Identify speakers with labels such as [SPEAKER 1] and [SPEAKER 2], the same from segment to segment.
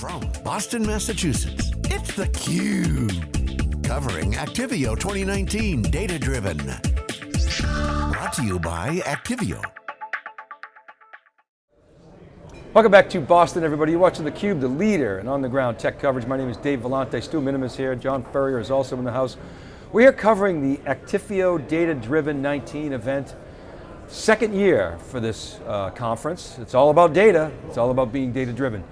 [SPEAKER 1] From Boston, Massachusetts, it's theCUBE. Covering Actifio 2019 Data Driven. Brought to you by Actifio.
[SPEAKER 2] Welcome back to Boston, everybody. You're watching theCUBE, the leader in on-the-ground tech coverage. My name is Dave Vellante, Stu Miniman here, John Furrier is also in the house. We are covering the Actifio Data Driven 19 event. Second year for this uh, conference. It's all about data, it's all about being data driven.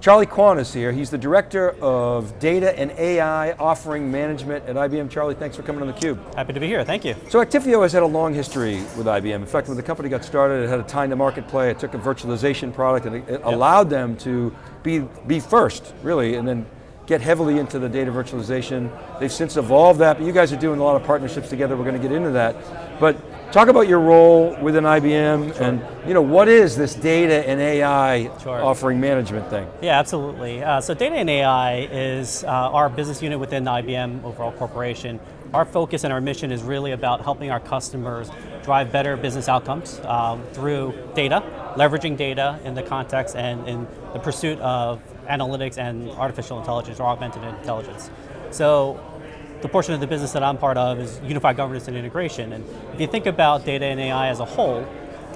[SPEAKER 2] Charlie Kwan is here. He's the Director of Data and AI Offering Management at IBM. Charlie, thanks for coming on theCUBE.
[SPEAKER 3] Happy to be here, thank you.
[SPEAKER 2] So Actifio has had a long history with IBM. In fact, when the company got started, it had a time to market play, it took a virtualization product and it, yep. allowed them to be, be first, really, and then get heavily into the data virtualization. They've since evolved that, but you guys are doing a lot of partnerships together, we're going to get into that. But Talk about your role within IBM sure. and you know, what is this data and AI sure. offering management thing?
[SPEAKER 3] Yeah, absolutely. Uh, so data and AI is uh, our business unit within the IBM overall corporation. Our focus and our mission is really about helping our customers drive better business outcomes um, through data, leveraging data in the context and in the pursuit of analytics and artificial intelligence or augmented intelligence. So the portion of the business that I'm part of is unified governance and integration. And if you think about data and AI as a whole,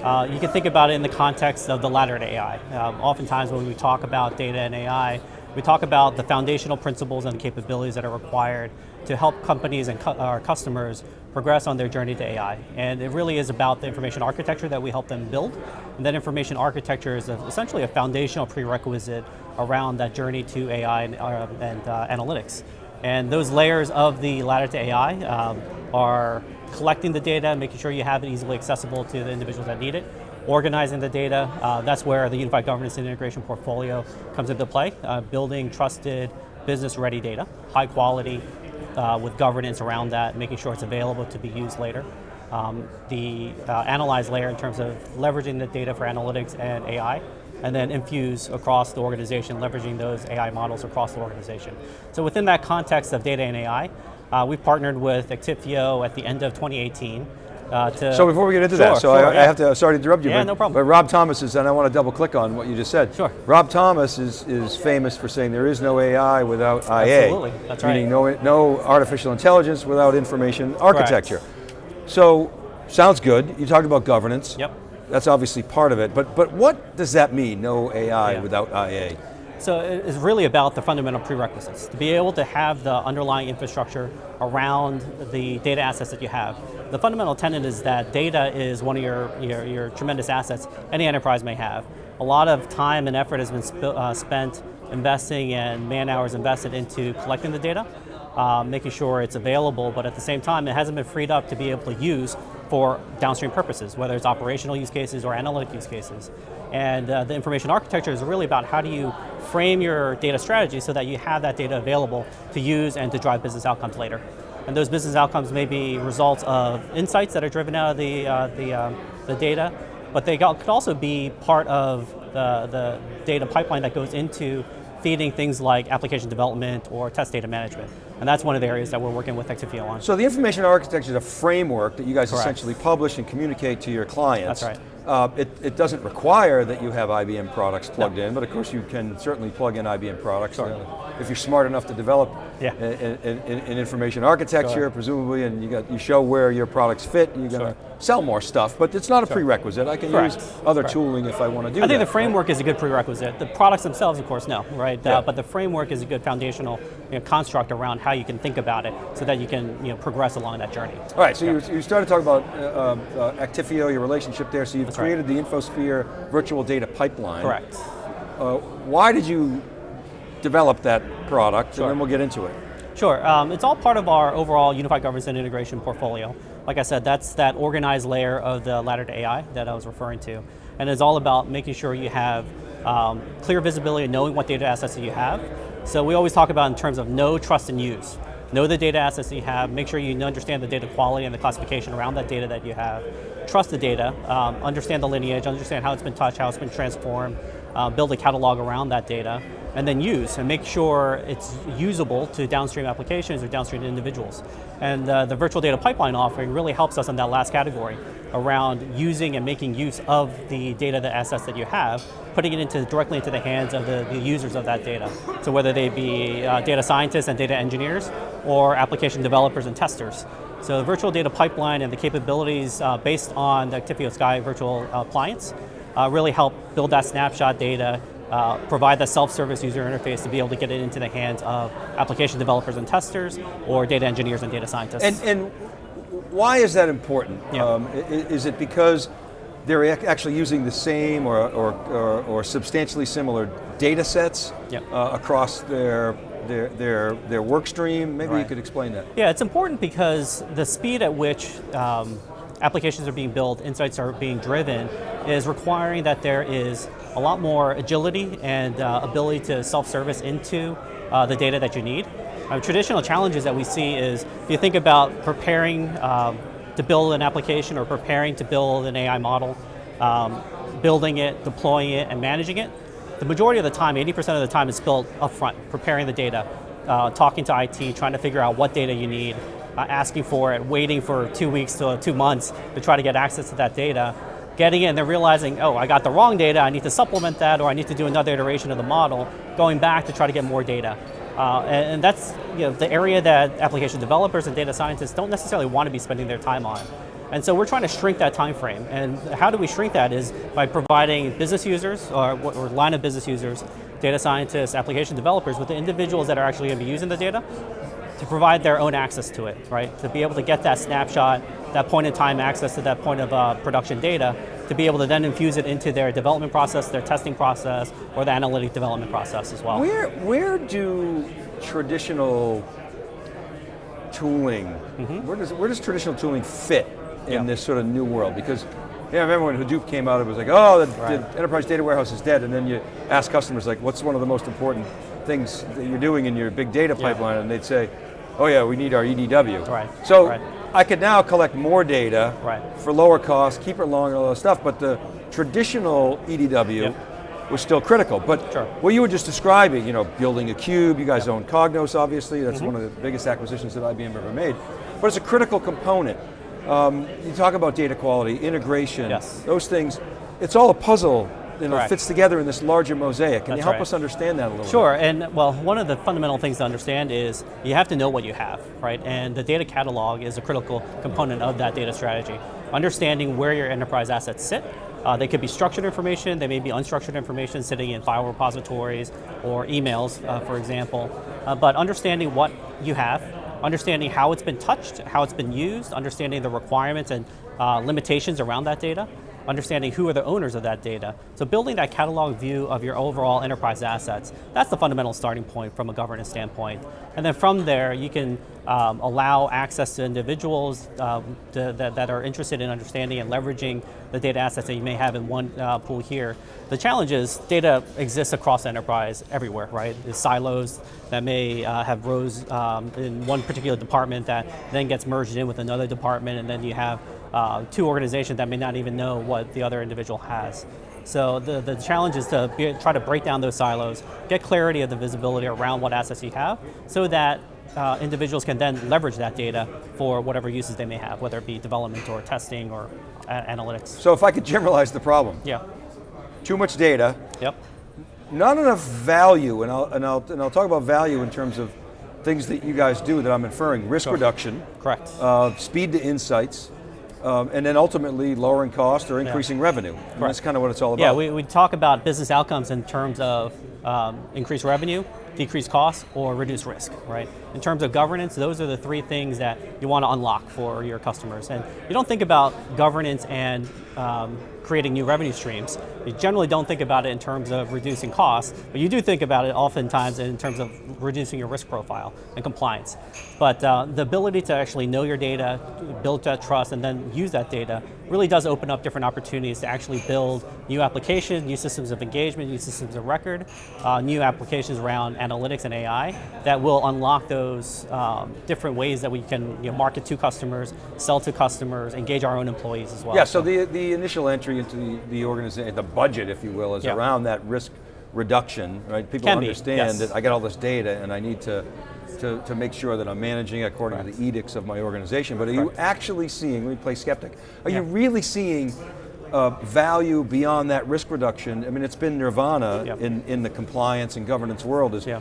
[SPEAKER 3] uh, you can think about it in the context of the ladder to AI. Um, oftentimes when we talk about data and AI, we talk about the foundational principles and capabilities that are required to help companies and cu our customers progress on their journey to AI. And it really is about the information architecture that we help them build. And that information architecture is a, essentially a foundational prerequisite around that journey to AI and, uh, and uh, analytics. And those layers of the ladder to AI um, are collecting the data, making sure you have it easily accessible to the individuals that need it, organizing the data, uh, that's where the Unified Governance and Integration portfolio comes into play, uh, building trusted, business-ready data, high quality, uh, with governance around that, making sure it's available to be used later. Um, the uh, analyze layer in terms of leveraging the data for analytics and AI, and then infuse across the organization, leveraging those AI models across the organization. So within that context of data and AI, uh, we've partnered with Actifio at the end of 2018 uh,
[SPEAKER 2] so before we get into sure, that, so
[SPEAKER 3] sure,
[SPEAKER 2] I,
[SPEAKER 3] yeah.
[SPEAKER 2] I, have to, sorry to interrupt you,
[SPEAKER 3] yeah,
[SPEAKER 2] but,
[SPEAKER 3] no problem.
[SPEAKER 2] but Rob Thomas is, and I want to double click on what you just said.
[SPEAKER 3] Sure.
[SPEAKER 2] Rob Thomas is, is famous for saying there is no AI without IA.
[SPEAKER 3] Absolutely, that's right.
[SPEAKER 2] Meaning no, no artificial intelligence without information architecture. Correct. So, sounds good. You talked about governance.
[SPEAKER 3] Yep.
[SPEAKER 2] That's obviously part of it, but, but what does that mean, no AI yeah. without IA?
[SPEAKER 3] So it's really about the fundamental prerequisites. To be able to have the underlying infrastructure around the data assets that you have. The fundamental tenet is that data is one of your, your, your tremendous assets any enterprise may have. A lot of time and effort has been uh, spent investing and man hours invested into collecting the data, uh, making sure it's available, but at the same time, it hasn't been freed up to be able to use for downstream purposes, whether it's operational use cases or analytic use cases. And uh, the information architecture is really about how do you frame your data strategy so that you have that data available to use and to drive business outcomes later. And those business outcomes may be results of insights that are driven out of the, uh, the, um, the data, but they could also be part of the, the data pipeline that goes into feeding things like application development or test data management. And that's one of the areas that we're working with Actifio on.
[SPEAKER 2] So the information architecture is a framework that you guys Correct. essentially publish and communicate to your clients.
[SPEAKER 3] That's right.
[SPEAKER 2] Uh, it, it, doesn't require that you have IBM products plugged no. in, but of course you can certainly plug in IBM products. Sure. Uh, if you're smart enough to develop
[SPEAKER 3] yeah.
[SPEAKER 2] an information architecture, presumably, and you, got, you show where your products fit, you're going to sure. sell more stuff, but it's not a sure. prerequisite. I can Correct. use other Correct. tooling if I want to do
[SPEAKER 3] I think
[SPEAKER 2] that,
[SPEAKER 3] the framework
[SPEAKER 2] right?
[SPEAKER 3] is a good prerequisite. The products themselves, of course, no, right? Uh, yeah. Uh, but the framework is a good foundational you know, construct around how you can think about it so that you can you know, progress along that journey.
[SPEAKER 2] All right, so yeah. you, you started talking about uh, um, uh, Actifio, your relationship there, so you've created right. the InfoSphere virtual data pipeline.
[SPEAKER 3] Correct.
[SPEAKER 2] Uh, why did you develop that product,
[SPEAKER 3] sure.
[SPEAKER 2] and then we'll get into it.
[SPEAKER 3] Sure, um, it's all part of our overall unified governance and integration portfolio. Like I said, that's that organized layer of the ladder to AI that I was referring to. And it's all about making sure you have um, clear visibility, and knowing what data assets that you have. So we always talk about in terms of know, trust, and use. Know the data assets that you have, make sure you understand the data quality and the classification around that data that you have. Trust the data, um, understand the lineage, understand how it's been touched, how it's been transformed, uh, build a catalog around that data, and then use and make sure it's usable to downstream applications or downstream individuals. And uh, the virtual data pipeline offering really helps us in that last category around using and making use of the data, the assets that you have putting it into directly into the hands of the, the users of that data. So whether they be uh, data scientists and data engineers, or application developers and testers. So the virtual data pipeline and the capabilities uh, based on the Actifio Sky virtual appliance uh, really help build that snapshot data, uh, provide the self-service user interface to be able to get it into the hands of application developers and testers, or data engineers and data scientists.
[SPEAKER 2] And, and why is that important?
[SPEAKER 3] Yeah.
[SPEAKER 2] Um, is it because they're actually using the same or, or, or, or substantially similar data sets
[SPEAKER 3] yep.
[SPEAKER 2] uh, across their their, their, their work stream? Maybe right. you could explain that.
[SPEAKER 3] Yeah, it's important because the speed at which um, applications are being built, insights are being driven, is requiring that there is a lot more agility and uh, ability to self-service into uh, the data that you need. Uh, traditional challenges that we see is, if you think about preparing um, to build an application or preparing to build an AI model, um, building it, deploying it, and managing it, the majority of the time, 80% of the time is spent upfront, preparing the data, uh, talking to IT, trying to figure out what data you need, uh, asking for it, waiting for two weeks to two months to try to get access to that data, getting it and then realizing, oh, I got the wrong data, I need to supplement that, or I need to do another iteration of the model, going back to try to get more data. Uh, and, and, that's you know, the area that application developers and data scientists don't necessarily want to be spending their time on. And so we're trying to shrink that time frame. And how do we shrink that is by providing business users or, or line of business users, data scientists, application developers with the individuals that are actually going to be using the data to provide their own access to it, right? To be able to get that snapshot, that point in time access to that point of uh, production data, to be able to then infuse it into their development process, their testing process, or the analytic development process as well.
[SPEAKER 2] Where, where do traditional tooling, mm -hmm. where, does, where does traditional tooling fit in yeah. this sort of new world because yeah, I remember when Hadoop came out, it was like, oh, the, right. the, enterprise data warehouse is dead, and then you ask customers, like, what's one of the most important things that you're doing in your big data pipeline, yeah. and they'd say, oh yeah, we need our EDW.
[SPEAKER 3] Right.
[SPEAKER 2] So,
[SPEAKER 3] right.
[SPEAKER 2] I could now collect more data
[SPEAKER 3] right.
[SPEAKER 2] for lower cost, keep it longer, all that stuff, but the traditional EDW yep. was still critical. But
[SPEAKER 3] sure.
[SPEAKER 2] what you were just describing, you know, building a cube, you guys yep. own Cognos, obviously, that's mm -hmm. one of the biggest acquisitions that IBM ever made, but it's a critical component. Um, you talk about data quality, integration,
[SPEAKER 3] yes.
[SPEAKER 2] those things. It's all a puzzle you know, fits together in this larger mosaic. Can
[SPEAKER 3] That's
[SPEAKER 2] you help
[SPEAKER 3] right.
[SPEAKER 2] us understand that a little
[SPEAKER 3] sure,
[SPEAKER 2] bit?
[SPEAKER 3] Sure, and well, one of the fundamental things to understand is you have to know what you have, right? And the data catalog is a critical component of that data strategy. Understanding where your enterprise assets sit, uh, they could be structured information, they may be unstructured information sitting in file repositories or emails, uh, for example. Uh, but understanding what you have, understanding how it's been touched, how it's been used, understanding the requirements and uh, limitations around that data, understanding who are the owners of that data. So building that catalog view of your overall enterprise assets, that's the fundamental starting point from a governance standpoint. And then from there, you can um, allow access to individuals um, to, that, that, are interested in understanding and leveraging the data assets that you may have in one uh, pool here. The challenge is data exists across enterprise everywhere, right? There's silos that may uh, have rows um, in one particular department that then gets merged in with another department and then you have uh, two organizations that may not even know what the other individual has. So the, the challenge is to be, try to break down those silos, get clarity of the visibility around what assets you have, so that uh, individuals can then leverage that data for whatever uses they may have, whether it be development or testing or analytics.
[SPEAKER 2] So if I could generalize the problem.
[SPEAKER 3] Yeah.
[SPEAKER 2] Too much data.
[SPEAKER 3] Yep.
[SPEAKER 2] Not enough value, and I'll, and I'll, and I'll talk about value in terms of things that you guys do that I'm inferring. Risk
[SPEAKER 3] sure.
[SPEAKER 2] reduction.
[SPEAKER 3] Correct.
[SPEAKER 2] Uh, speed to insights. Um, and then ultimately lowering cost or increasing yeah. revenue. that's kind of what it's all about.
[SPEAKER 3] Yeah, we, we talk about business outcomes in terms of um, increased revenue, decrease costs, or reduce risk, right? In terms of governance, those are the three things that you want to unlock for your customers. And you don't think about governance and um, creating new revenue streams. You generally don't think about it in terms of reducing costs, but you do think about it oftentimes in terms of reducing your risk profile and compliance. But uh, the ability to actually know your data, build that trust, and then use that data really does open up different opportunities to actually build new applications, new systems of engagement, new systems of record, uh, new applications around analytics and AI that will unlock those um, different ways that we can you know, market to customers, sell to customers, engage our own employees as well.
[SPEAKER 2] Yeah, so, the, the initial entry into the, the organization, the budget, if you will, is yeah. around that risk reduction, right? People
[SPEAKER 3] Can
[SPEAKER 2] understand
[SPEAKER 3] yes.
[SPEAKER 2] that I get all this data and I need to to, to make sure that I'm managing according to the edicts of my organization, but are you actually seeing, let me play skeptic, are yeah. you really seeing uh, value beyond that risk reduction, I mean, it's been nirvana
[SPEAKER 3] Yep.
[SPEAKER 2] in, in the compliance and governance world is
[SPEAKER 3] Yeah.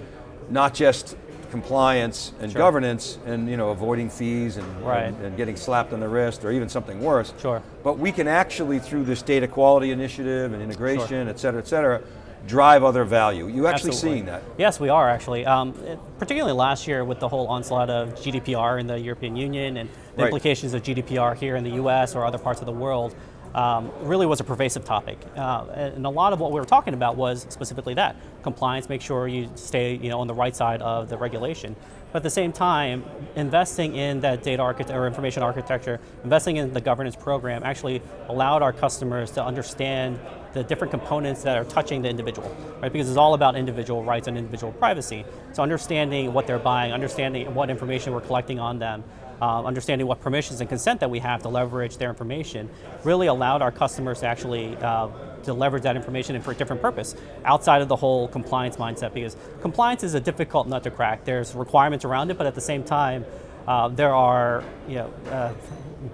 [SPEAKER 2] not just compliance and
[SPEAKER 3] Sure.
[SPEAKER 2] governance and you know avoiding fees and,
[SPEAKER 3] Right.
[SPEAKER 2] and, and getting slapped on the wrist or even something worse.
[SPEAKER 3] Sure.
[SPEAKER 2] But we can actually, through this data quality initiative and integration, et cetera, et cetera, drive other value. You actually
[SPEAKER 3] Absolutely.
[SPEAKER 2] seeing that?
[SPEAKER 3] Yes, we are actually. Um, particularly last year with the whole onslaught of GDPR in the European Union and the
[SPEAKER 2] Right.
[SPEAKER 3] implications of GDPR here in the US or other parts of the world, um, really was a pervasive topic. Uh, and a lot of what we were talking about was specifically that, compliance, make sure you stay you know, on the right side of the regulation. But at the same time, investing in that data architecture or information architecture, investing in the governance program actually allowed our customers to understand the different components that are touching the individual, right? Because it's all about individual rights and individual privacy. So understanding what they're buying, understanding what information we're collecting on them, um, understanding what permissions and consent that we have to leverage their information, really allowed our customers to actually uh, to leverage that information and for a different purpose, outside of the whole compliance mindset, because compliance is a difficult nut to crack. There's requirements around it, but at the same time, uh, there are you know, uh,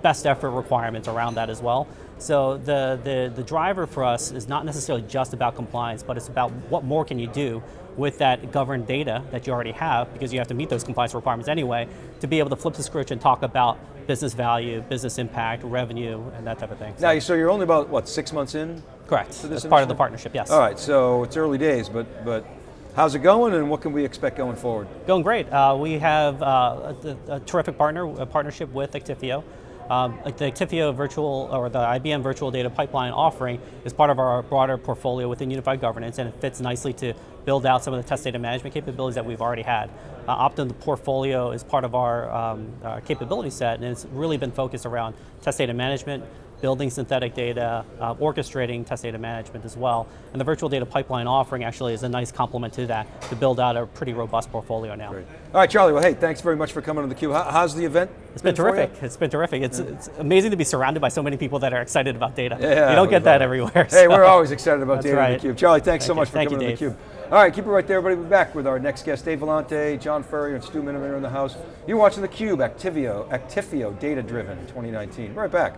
[SPEAKER 3] best effort requirements around that as well. So the, the, the driver for us is not necessarily just about compliance, but it's about what more can you do with that governed data that you already have, because you have to meet those compliance requirements anyway, to be able to flip the switch and talk about business value, business impact, revenue, and that type of thing.
[SPEAKER 2] Now, so you're only about, what, six months in?
[SPEAKER 3] Correct,
[SPEAKER 2] this
[SPEAKER 3] as part of the partnership, yes.
[SPEAKER 2] All right, so it's early days, but, but how's it going and what can we expect going forward?
[SPEAKER 3] Going great. Uh, we have uh, a, a terrific partner, a partnership with Actifio. Um, the Actifio virtual, or the IBM virtual data pipeline offering is part of our broader portfolio within unified governance and it fits nicely to build out some of the test data management capabilities that we've already had. Uh, Optim the portfolio is part of our, um, our capability set and it's really been focused around test data management, building synthetic data, uh, orchestrating test data management as well. And the virtual data pipeline offering actually is a nice complement to that to build out a pretty robust portfolio now.
[SPEAKER 2] Great. All right, Charlie, well, hey, thanks very much for coming on theCUBE. How, how's the event?
[SPEAKER 3] It's been
[SPEAKER 2] you?
[SPEAKER 3] terrific. It's been terrific. It's, it's amazing to be surrounded by so many people that are excited about data.
[SPEAKER 2] Yeah,
[SPEAKER 3] you don't get that everywhere.
[SPEAKER 2] Hey,
[SPEAKER 3] so-
[SPEAKER 2] we're always excited about data on
[SPEAKER 3] right.
[SPEAKER 2] theCUBE. Charlie, thanks so much
[SPEAKER 3] you.
[SPEAKER 2] for
[SPEAKER 3] Thank
[SPEAKER 2] coming
[SPEAKER 3] you,
[SPEAKER 2] on theCUBE. All right, keep it right there, everybody. We'll be back with our next guest, Dave Vellante, John Furrier, and Stu Miniman are in the house. You're watching theCUBE, Activio, Actifio Data Driven 2019. Right back.